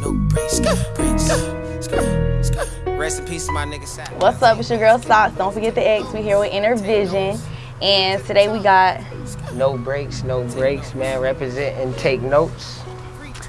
breaks, no breaks, breaks. Rest in peace my nigga Sap. What's up? It's your girl Socks. Don't forget the X. We here with Inner Vision. And today we got, No breaks, no breaks, man. Represent and take notes.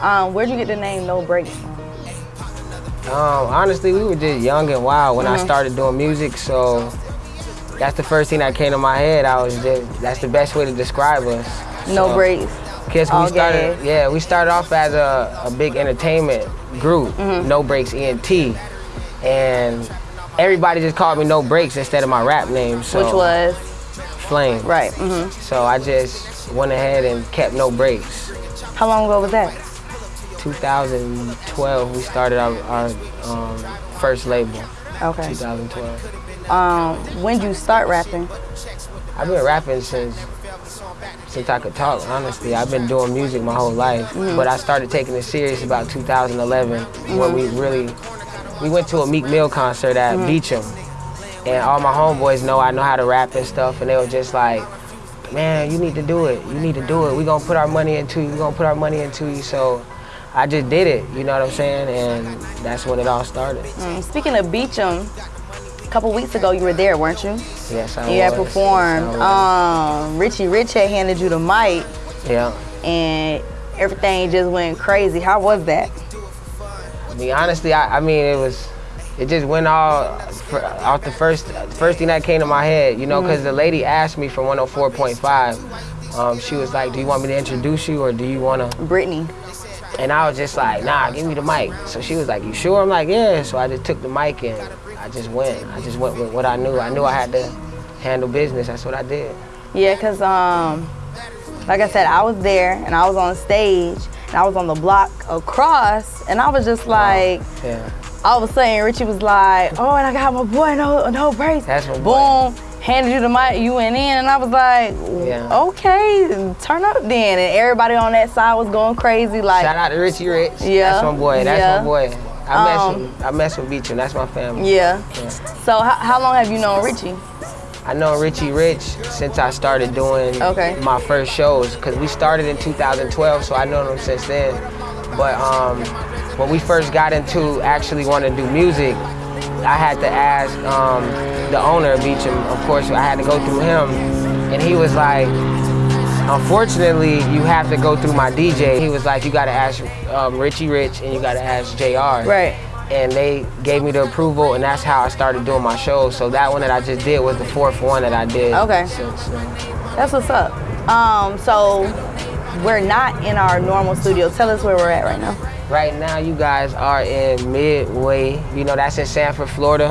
um, where'd you get the name No Breaks from? Um, honestly, we were just young and wild when I Mm-hmm. started doing music, so that's the first thing that came to my head. I was just that's the best way to describe us. No So, Breaks. Cause All we started, gas. yeah, we started off as a, a big entertainment group, Mm-hmm. No Breaks ENT, and everybody just called me No Breaks instead of my rap name. So Which was, Flame. right. hmm So I just went ahead and kept No Breaks. How long ago was that? 2012, we started our, our um, first label. Okay. 2012. Um, when did you start rapping? I've been rapping since since I could talk. Honestly, I've been doing music my whole life, Mm-hmm. but I started taking it serious about 2011 when we really we went to a Meek Mill concert at Mm-hmm. Beacham, and all my homeboys know I know how to rap and stuff, and they were just like, "Man, you need to do it. You need to do it. We gonna put our money into you. We gonna put our money into you." So. I just did it, you know what I'm saying? And that's when it all started. Mm, Speaking of Beacham, a couple weeks ago you were there, weren't you? Yes, I You had performed. Yes, Um, Richie Rich had handed you the mic, yeah. and everything just went crazy. How was that? I mean, honestly, I, I mean, it was, it just went all off the first, first thing that came to my head, you know, because the lady asked me for 104.5. Um, she was like, "Do you want me to introduce you, or do you want to?" Brittany. And I was just like, "Nah, give me the mic." So she was like, "You sure?" I'm like, "Yeah." So I just took the mic and I just went. I just went with what I knew. I knew I had to handle business. That's what I did. Yeah, cause um, like I said, I was there and I was on stage and I was on the block across, and I was just like, Yeah. all of a sudden Richie was like, "Oh, and I got my boy, no, no breaks." That's my boy. Boom, handed you the mic, you went in, and I was like, Yeah. "Okay, turn up then." And everybody on that side was going crazy, like, Shout out to Richie Rich. Yeah, That's my boy. That's yeah. my boy. I mess Um, with, I mess with Beacham. That's my family. yeah. Yeah. So how, how long have you known Richie? I know Richie Rich since I started doing Okay. my first shows because we started in 2012, so I know him since then. But um, when we first got into actually wanting to do music, I had to ask um, the owner of Beacham. Of course, I had to go through him, and he was like, "Unfortunately, you have to go through my DJ." He was like, "You got to ask um, Richie Rich, and you got to ask Jr." Right. and they gave me the approval, and that's how I started doing my shows. So that one that I just did was the fourth one that I did. Okay. Since, uh, That's what's up. Um, so we're not in our normal studio. Tell us where we're at right now. right now, you guys are in Midway. You know that's in Sanford, Florida.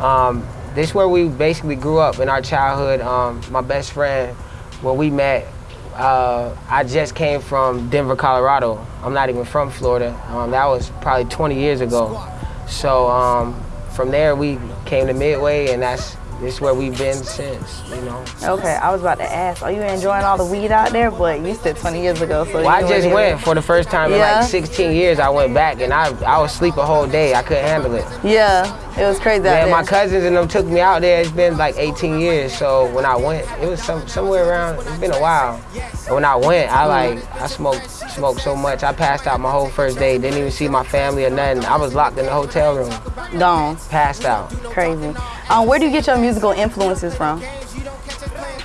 Um, this is where we basically grew up in our childhood. Um, my best friend, when we met, uh, I just came from Denver, Colorado. I'm not even from Florida. Um, that was probably 20 years ago. So um, from there, we came to Midway, and that's this is where we've been since. You know. Okay, I was about to ask, are you enjoying all the weed out there? But you said 20 years ago, so Well, I just went for the first time in like 16 years. I went back and I I was asleep a whole day. I couldn't handle it. Yeah, it was crazy Man, my cousins and them took me out there. It's been like 18 years. So when I went, it was some somewhere around. It's been a while. And when I went, I like I smoked smoked so much. I passed out my whole first day. Didn't even see my family or nothing. I was locked in the hotel room, Gone. passed out. Crazy. Um, where do you get your musical influences from?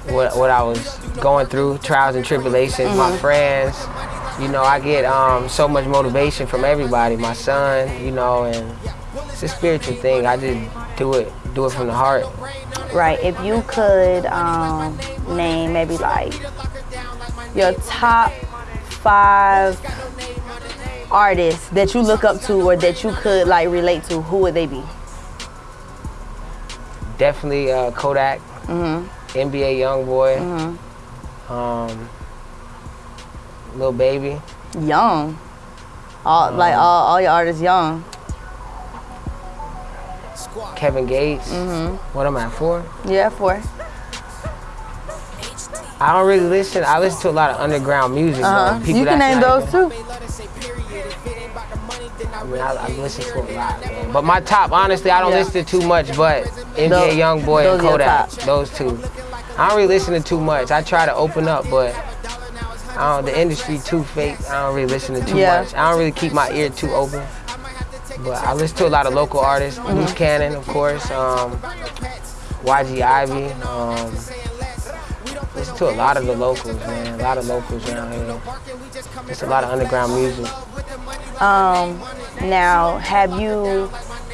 what, what I was going through, trials and tribulations, my friends. You know, I get um, so much motivation from everybody. My son, you know, and it's a spiritual thing. I just do it, do it from the heart. Right. If you could um, name maybe like your top five artists that you look up to or that you could like relate to, who would they be? Definitely uh, Kodak, Mm-hmm. NBA YoungBoy, Mhm. um, Lil Baby. Young. All like all, all your artists young. Kevin Gates. Mm-hmm. What am I for? Yeah, four. I don't really listen. I listen to a lot of underground music. Uh-huh. People You can name those even- too. I mean, I, I listen to a lot, man. But my top, honestly, I don't Yeah. listen to too much, but NBA Those- YoungBoy those and Kodak, those two. I don't really listen to too much. I try to open up, but I don't, the industry too fake. I don't really listen to too Yeah. much. I don't really keep my ear too open. But I listen to a lot of local artists. Mm-hmm. Loose Cannon, of course. Um, YG Ivy. Um, to a lot of the locals, man. A lot of locals around here. It's a lot of underground music. Um, now, have you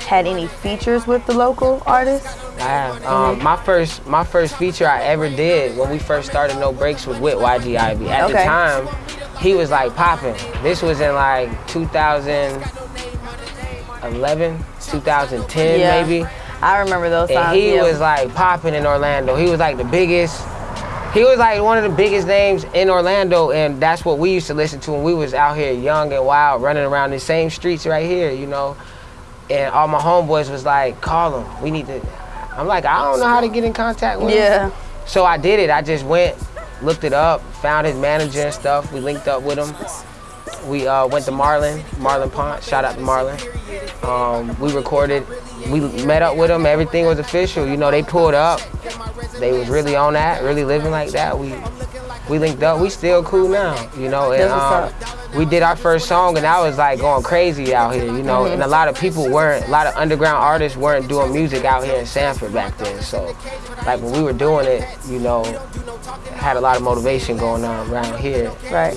had any features with the local artists? I have. Um, my first my first feature I ever did when we first started No Breaks was with YG Ivy. At the time, he was like popping. This was in like 2011, 2010 Yeah. maybe. I remember those times. And he yeah. was like popping in Orlando. He was like the biggest. He was like one of the biggest names in Orlando, and that's what we used to listen to when we was out here young and wild, running around the same streets right here, you know. And all my homeboys was like, "Call him. We need to." I'm like, I don't know how to get in contact with him. yeah. So I did it. I just went, looked it up, found his manager and stuff. We linked up with him. We uh, went to Marlon, Marlon Pont. Shout out to Marlon. Um, we recorded. We met up with them. Everything was official. You know, they pulled up. They was really on that, really living like that. We we linked up. We still cool now. You know, and um, we did our first song, and I was like going crazy out here. You know, and a lot of people weren't. A lot of underground artists weren't doing music out here in Sanford back then. So, like when we were doing it, you know, had a lot of motivation going on around here. Right.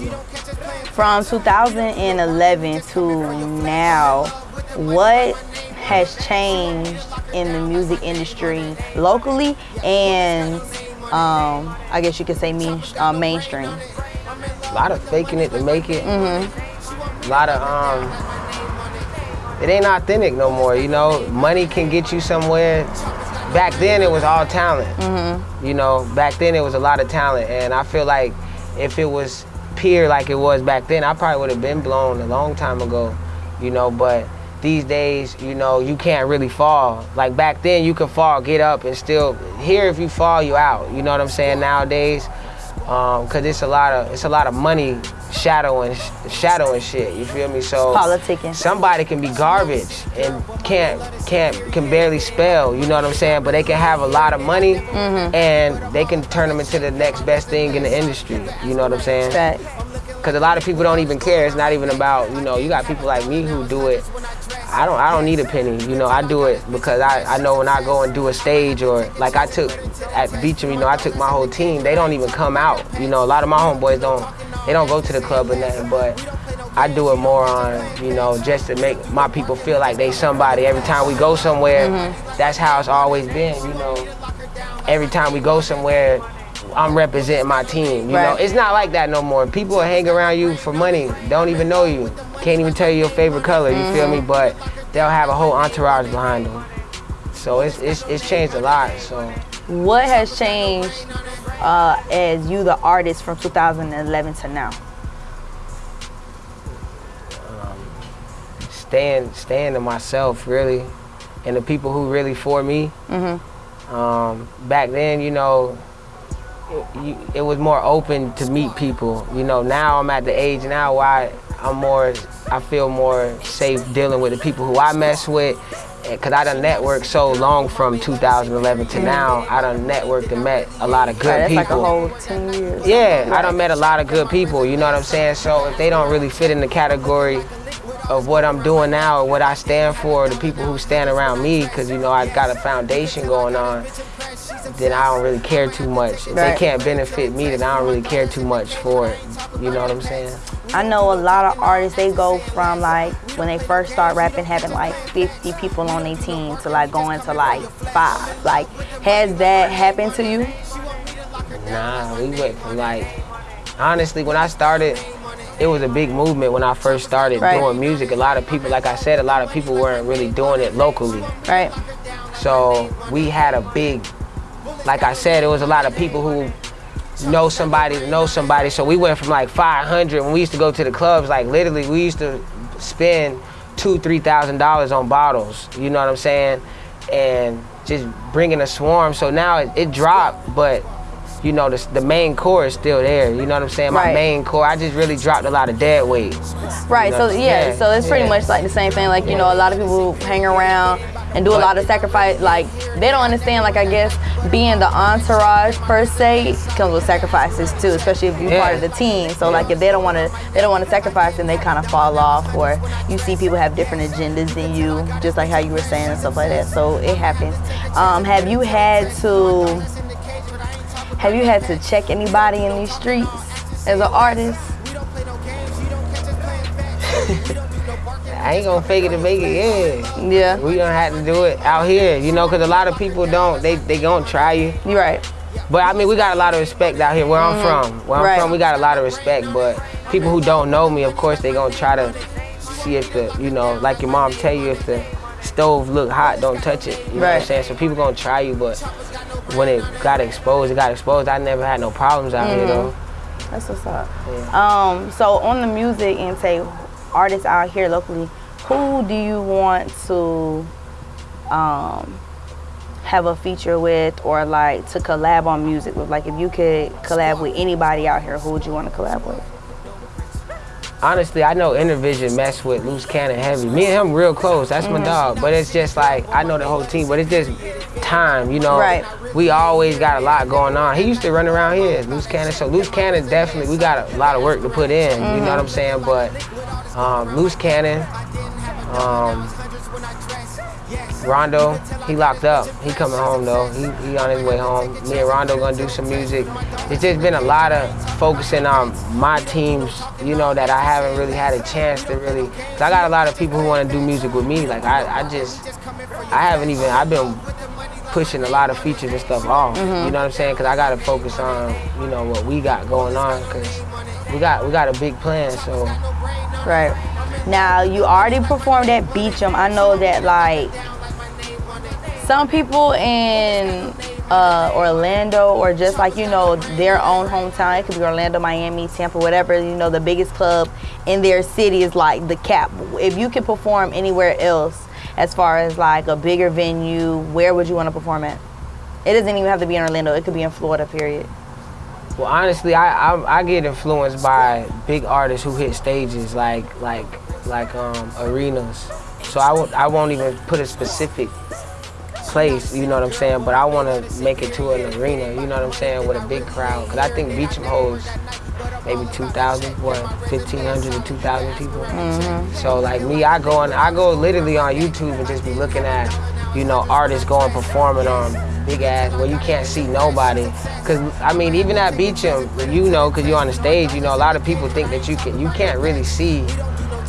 From 2011 to now, what has changed in the music industry locally and um, I guess you could say uh, mainstream? A lot of faking it to make it. A lot of um, it ain't authentic no more. You know, money can get you somewhere. Back then it was all talent. You know, back then it was a lot of talent, and I feel like if it was pure like it was back then, I probably would have been blown a long time ago. You know, but these days, you know, you can't really fall. Like back then, you could fall, get up, and still here. If you fall, you out. You know what I'm saying? Nowadays, Um, because it's a lot of it's a lot of money shadowing shadowing shit. You feel me? So Politicking. somebody can be garbage and can't can't can barely spell. You know what I'm saying? But they can have a lot of money mm-hmm. and they can turn them into the next best thing in the industry. You know what I'm saying? Because a lot of people don't even care. It's not even about you know. You got people like me who do it. I don't. I don't need a penny. You know. I do it because I, I know when I go and do a stage or like I took at Beacham. You know. I took my whole team. They don't even come out. You know. A lot of my homeboys don't. They don't go to the club or nothing. But I do it more on you know just to make my people feel like they somebody. Every time we go somewhere, mm-hmm. that's how it's always been. You know. Every time we go somewhere. I'm representing my team. You know, it's not like that no more. People hang around you for money, don't even know you, can't even tell you your favorite color. You feel me? But they'll have a whole entourage behind them. So it's it's, it's changed a lot. So what has changed uh, as you the artist from 2011 to now? staying staying to myself really, and the people who really for me. Um, back then, you know, it, it was more open to meet people. You know, now I'm at the age now where I, I'm more, I feel more safe dealing with the people who I mess with. Cause I done networked so long from 2011 to now. I done networked and met a lot of good Right, that's people. like a whole 10 years. Yeah, I done met a lot of good people, you know what I'm saying? So if they don't really fit in the category of what I'm doing now or what I stand for, the people who stand around me, because you know I got a foundation going on, then I don't really care too much. If Right. they can't benefit me, then I don't really care too much for it. You know what I'm saying? I know a lot of artists, they go from like when they first start rapping having like 50 people on their team to like going to like five. Like, has that happened to you? Nah, we went from like, honestly, when I started, it was a big movement when I first started Right. doing music. A lot of people, like I said, a lot of people weren't really doing it locally. Right? So we had a big, like I said, it was a lot of people who know somebody to know somebody. So we went from like 500 when we used to go to the clubs. Like literally, we used to spend two, three thousand dollars on bottles. You know what I'm saying? And just bringing a swarm. So now it, it dropped, but you know the, the main core is still there. You know what I'm saying? My Right. main core. I just really dropped a lot of dead weight. Right. You So yeah, yeah, so it's pretty yeah. much like the same thing. Like you know, a lot of people hang around, and do a lot of sacrifice. Like they don't understand. Like I guess being the entourage per se comes with sacrifices too, especially if you're part of the team. So like if they don't want to, they don't want to sacrifice, then they kind of fall off. Or you see people have different agendas than you, just like how you were saying and stuff like that. So it happens. Um, have you had to? Have you had to check anybody in these streets as an artist? I ain't gonna fake it to make it. Yeah. Yeah, We don't have to do it out here, you know, because a lot of people don't. They they gonna try you. you're right. But I mean, we got a lot of respect out here. Where I'm from, where I'm Mm-hmm. Right. from, we got a lot of respect. But people who don't know me, of course, they gonna try to see if the, you know, like your mom tell you, if the stove look hot, don't touch it. You know what I'm Right. saying? So people gonna try you, but when it got exposed, it got exposed. I never had no problems out here though. That's what's up. Yeah. Um, so on the music and say artists out here locally, who do you want to um, have a feature with or like to collab on music with? Like if you could collab with anybody out here, who would you want to collab with? Honestly, I know Intervision mess with Loose Cannon heavy. Me and him real close. That's Mm-hmm. my dog. But it's just like I know the whole team. But it's just time, you know. Right. We always got a lot going on. He used to run around here, Loose Cannon. So Loose Cannon definitely we got a lot of work to put in. You know what I'm saying? But um, Loose Cannon, um, Rondo, he locked up. He coming home though. He, he on his way home. Me and Rondo gonna do some music. It's just been a lot of focusing on my teams, you know, that I haven't really had a chance to really. Cause I got a lot of people who want to do music with me. Like I, I just, I haven't even. I've been pushing a lot of features and stuff off. You know what I'm saying? Cause I gotta focus on, you know, what we got going on. Cause we got we got a big plan. So Right. Now you already performed at Beacham. I know that like some people in uh, Orlando or just like you know their own hometown. It could be Orlando, Miami, Tampa, whatever. You know the biggest club in their city is like the cap. If you could perform anywhere else, as far as like a bigger venue, where would you want to perform at? It doesn't even have to be in Orlando. It could be in Florida. Period. Well, honestly, I, I I get influenced by big artists who hit stages like like like um, arenas. So I won't I won't even put a specific place. You know what I'm saying? But I want to make it to an arena. You know what I'm saying? With a big crowd, because I think Beacham holds maybe 2,000, what 1,500 to 2,000 people. So like me, I go on I go literally on YouTube and just be looking at you know artists going performing on um, big ass where you can't see nobody. Cause I mean, even at Beacham, you know, cause you're on the stage, you know, a lot of people think that you can, you can't really see,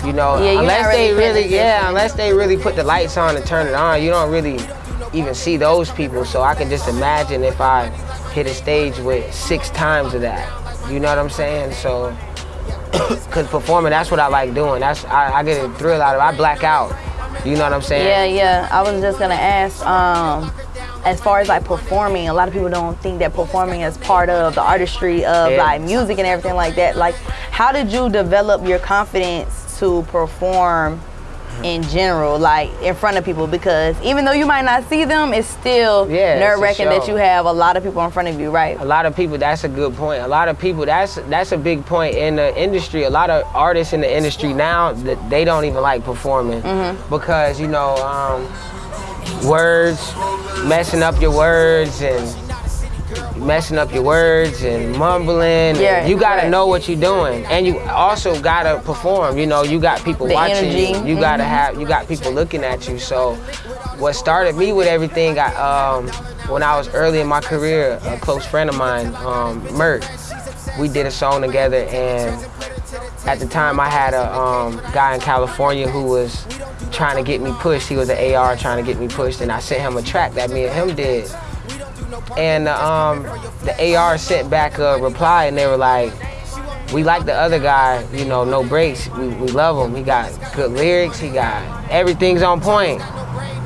you know, Yeah, unless really they really, yeah, unless they really put the lights on and turn it on, you don't really even see those people. So I can just imagine if I hit a stage with six times of that. You know what I'm saying? So, cause performing, that's what I like doing. That's I, I get a thrill out of. it. I black out. You know what I'm saying? Yeah, yeah. I was just gonna ask, um, as far as like performing, a lot of people don't think that performing is part of the artistry of Yeah. like music and everything like that. Like, how did you develop your confidence to perform in general, like in front of people? Because even though you might not see them, it's still Yeah, nerve wracking that you have a lot of people in front of you, right? A lot of people. That's a good point. A lot of people. That's that's a big point in the industry. A lot of artists in the industry now that they don't even like performing because you know um, words, messing up your words and messing up your words and mumbling. Yeah, you gotta right. know what you're doing, and you also gotta perform. You know, you got people The watching energy. you. You gotta have. You got people looking at you. So, what started me with everything, I, um, when I was early in my career, a close friend of mine, um, Mert, we did a song together, and at the time I had a um, guy in California who was trying to get me pushed. He was an AR trying to get me pushed, and I sent him a track that me and him did. And um, the AR sent back a reply, and they were like, "We like the other guy, you know, no breaks. We, we love him. He got good lyrics. He got everything's on point."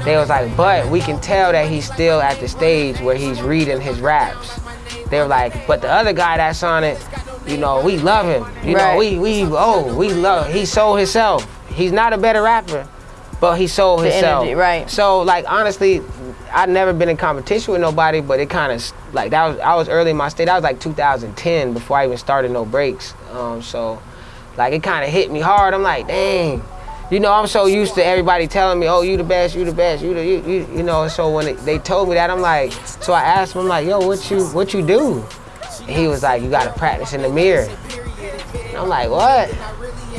They was like, "But we can tell that he's still at the stage where he's reading his raps." They were like, "But the other guy that's on it, you know, we love him. You Right. know, we we oh we love. He sold himself. He's not a better rapper, but he sold The himself. energy, right. So like honestly, I'd never been in competition with nobody, but it kind of like that was I was early in my state. That was like 2010 before I even started no breaks. Um, so like it kind of hit me hard. I'm like, dang, you know, I'm so used to everybody telling me, "Oh, you the best, you the best, you the, you, you, you know." So when it, they told me that, I'm like, so I asked him, I'm like, "Yo, what you, what you do?" And he was like, "You gotta practice in the mirror." And I'm like, "What?"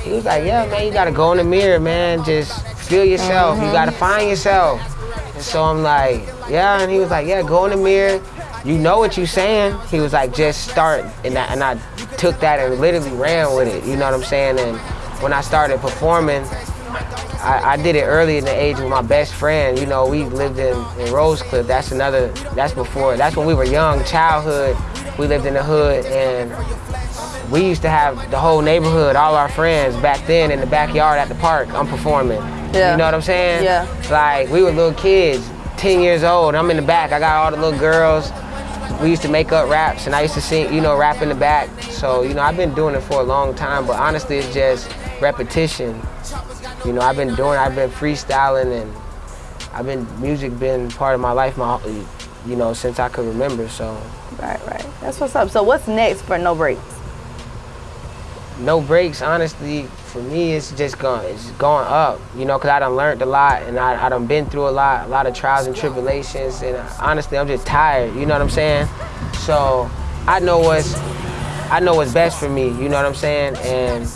He was like, "Yeah, man, you gotta go in the mirror, man. Just feel yourself. You gotta find yourself." And so I'm like, "Yeah," and he was like, "Yeah, go in the mirror." You know what you saying? He was like, just start, and I, and I took that and literally ran with it. You know what I'm saying? And when I started performing, I, I, did it early in the age with my best friend. You know, we lived in, in Rosecliff. That's another, that's before, that's when we were young, childhood. We lived in the hood and we used to have the whole neighborhood, all our friends back then in the backyard at the park. I'm performing. Yeah. You know what I'm saying? Yeah. Like we were little kids, 10 years old. I'm in the back. I got all the little girls we used to make up raps and I used to sing, you know, rap in the back. So, you know, I've been doing it for a long time, but honestly, it's just repetition. You know, I've been doing, I've been freestyling and I've been, music been part of my life, my, you know, since I could remember, so. Right, right. That's what's up. So what's next for No Breaks? No Breaks, honestly, for me, it's just going, it's going up, you know, because I done learned a lot and I, I done been through a lot, a lot of trials and tribulations. And uh, honestly, I'm just tired, you know what I'm saying? So I know what's, I know what's best for me, you know what I'm saying? And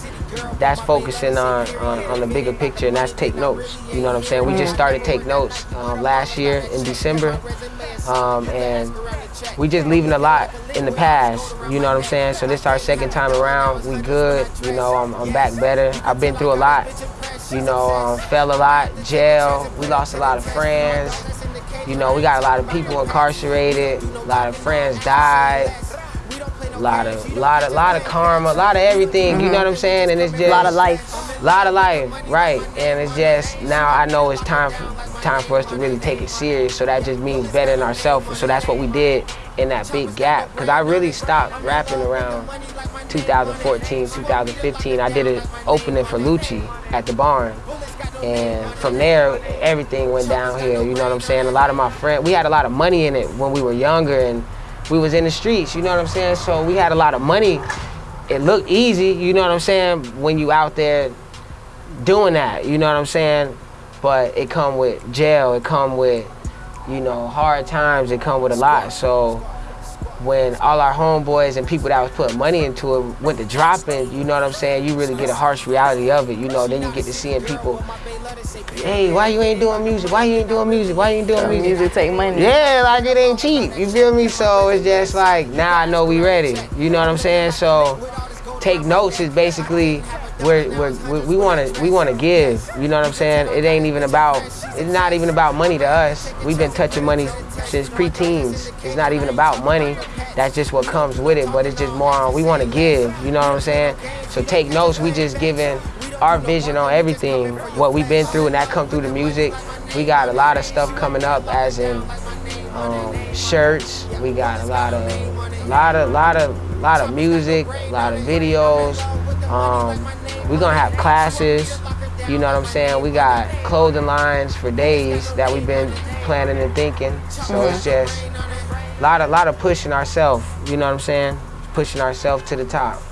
that's focusing on, on, on, the bigger picture and that's take notes. You know what I'm saying? We just started take notes um, last year in December um, and we just leaving a lot in the past. You know what I'm saying? So this our second time around. We good. You know, I'm, I'm back better. I've been through a lot. You know, um, fell a lot, jail. We lost a lot of friends. You know, we got a lot of people incarcerated. A lot of friends died lot of lot of lot of karma, a lot of everything. Mm-hmm. You know what I'm saying? And it's just a lot of life. A lot of life, right? And it's just now I know it's time for time for us to really take it serious. So that just means bettering ourselves. So that's what we did in that big gap. Cause I really stopped rapping around 2014, 2015. I did an opening for Lucci at the barn. And from there, everything went downhill. You know what I'm saying? A lot of my friends, we had a lot of money in it when we were younger, and we was in the streets, you know what I'm saying? So we had a lot of money. It looked easy, you know what I'm saying, when you out there doing that, you know what I'm saying? But it come with jail, it come with, you know, hard times, it come with a lot. So when all our homeboys and people that was putting money into it went to dropping, you know what I'm saying, you really get a harsh reality of it, you know, then you get to seeing people, hey, why you ain't doing music? Why you ain't doing music? Why you ain't doing music? Music take money. Yeah, like it ain't cheap, you feel me? So it's just like, now I know we ready, you know what I'm saying? So take notes is basically we're, we're, we want to we want to give. You know what I'm saying? It ain't even about it's not even about money to us. We've been touching money since pre-teens. It's not even about money. That's just what comes with it. But it's just more on we want to give. You know what I'm saying? So take notes. We just giving our vision on everything, what we've been through, and that come through the music. We got a lot of stuff coming up, as in um, shirts. We got a lot of, lot of, lot of, lot of music, a lot of videos. Um, we're gonna have classes, you know what I'm saying? We got clothing lines for days that we've been planning and thinking. So mm -hmm. it's just a lot of lot of pushing ourselves, you know what I'm saying? Pushing ourselves to the top.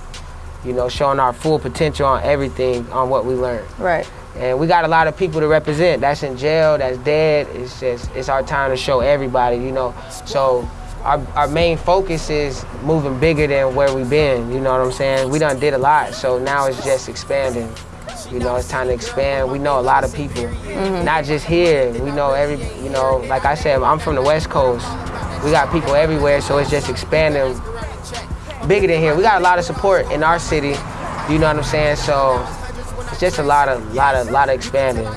You know, showing our full potential on everything on what we learned. Right. And we got a lot of people to represent. That's in jail, that's dead. It's just it's our time to show everybody, you know. So our, our main focus is moving bigger than where we've been, you know what I'm saying? We done did a lot, so now it's just expanding. You know, it's time to expand. We know a lot of people, mm -hmm. not just here. We know every, you know, like I said, I'm from the West Coast. We got people everywhere, so it's just expanding bigger than here. We got a lot of support in our city, you know what I'm saying? So it's just a lot of, lot of, lot of expanding.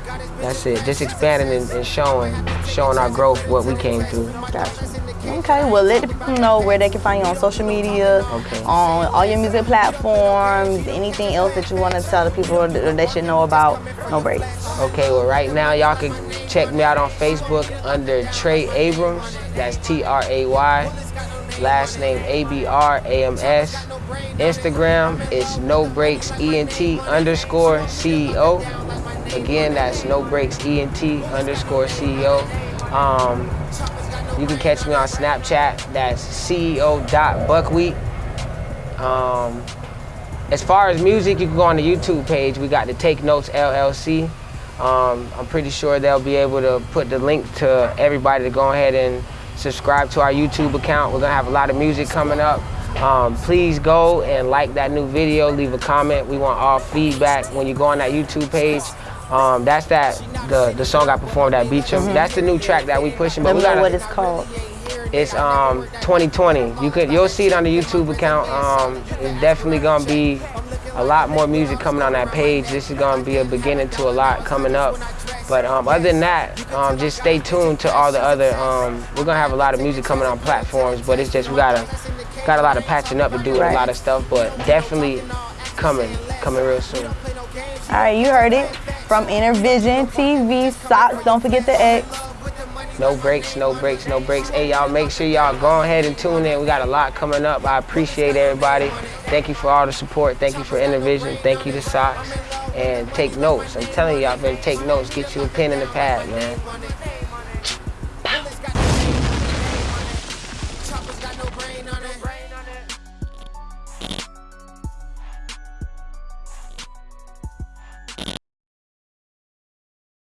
That's it. Just expanding and, and showing, showing our growth, what we came through. Gotcha. Okay, well let the people know where they can find you on social media, okay. on all your music platforms, anything else that you want to tell the people that they should know about No Breaks. Okay, well right now y'all can check me out on Facebook under Tray Abrams, that's T-R-A-Y, last name A-B-R-A-M-S. Instagram is No Breaks ENT underscore CEO. Again, that's No Breaks ENT underscore CEO. Um, you can catch me on Snapchat. That's CEO.buckwheat. Um, as far as music, you can go on the YouTube page. We got the Take Notes LLC. Um, I'm pretty sure they'll be able to put the link to everybody to go ahead and subscribe to our YouTube account. We're gonna have a lot of music coming up. Um, please go and like that new video, leave a comment. We want all feedback when you go on that YouTube page. Um, that's that the the song I performed at Beacham. That's the new track that we pushing. Let But me we know what it's called. it's um 2020. You could you'll see it on the YouTube account. Um, it's definitely gonna be a lot more music coming on that page. This is gonna be a beginning to a lot coming up. But um, other than that, um, just stay tuned to all the other. Um, we're gonna have a lot of music coming on platforms, but it's just we gotta got a lot of patching up to do and Right. a lot of stuff. But definitely coming coming real soon. All right, you heard it from Intervision TV. Socks. Don't forget the X. No breaks, no breaks, no breaks. Hey, y'all, make sure y'all go ahead and tune in. We got a lot coming up. I appreciate everybody. Thank you for all the support. Thank you for Intervision. Thank you to Socks. And take notes. I'm telling y'all better take notes. Get you a pen and a pad, man.